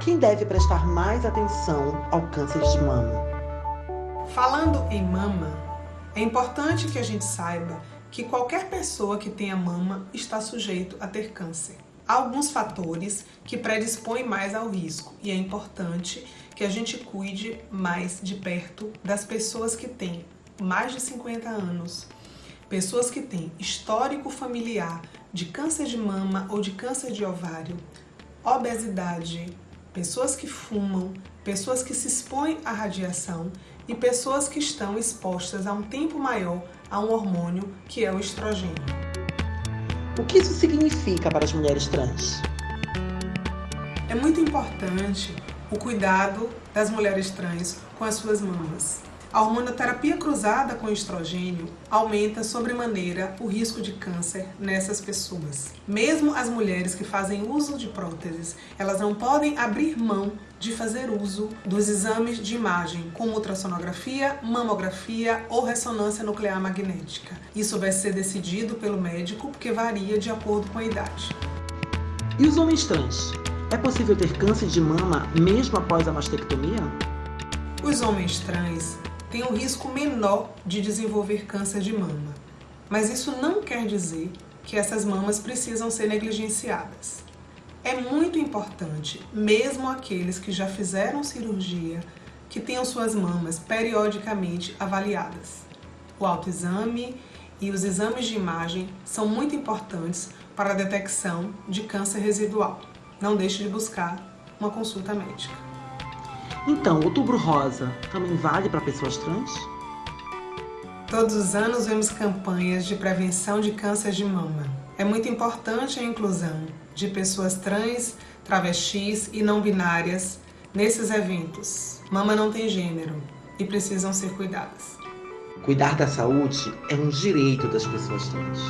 quem deve prestar mais atenção ao câncer de mama? Falando em mama, é importante que a gente saiba que qualquer pessoa que tenha mama está sujeito a ter câncer. Há alguns fatores que predispõem mais ao risco e é importante que a gente cuide mais de perto das pessoas que têm mais de 50 anos, pessoas que têm histórico familiar de câncer de mama ou de câncer de ovário, obesidade, pessoas que fumam, pessoas que se expõem à radiação e pessoas que estão expostas a um tempo maior a um hormônio que é o estrogênio. O que isso significa para as mulheres trans? É muito importante o cuidado das mulheres trans com as suas mamas. A hormonoterapia cruzada com estrogênio aumenta sobremaneira o risco de câncer nessas pessoas. Mesmo as mulheres que fazem uso de próteses, elas não podem abrir mão de fazer uso dos exames de imagem, como ultrassonografia, mamografia ou ressonância nuclear magnética. Isso vai ser decidido pelo médico porque varia de acordo com a idade. E os homens trans? É possível ter câncer de mama mesmo após a mastectomia? Os homens trans têm um risco menor de desenvolver câncer de mama, mas isso não quer dizer que essas mamas precisam ser negligenciadas. É muito importante, mesmo aqueles que já fizeram cirurgia, que tenham suas mamas periodicamente avaliadas. O autoexame e os exames de imagem são muito importantes para a detecção de câncer residual. Não deixe de buscar uma consulta médica. Então, outubro rosa também vale para pessoas trans? Todos os anos vemos campanhas de prevenção de câncer de mama. É muito importante a inclusão de pessoas trans, travestis e não binárias nesses eventos. Mama não tem gênero e precisam ser cuidadas. Cuidar da saúde é um direito das pessoas trans.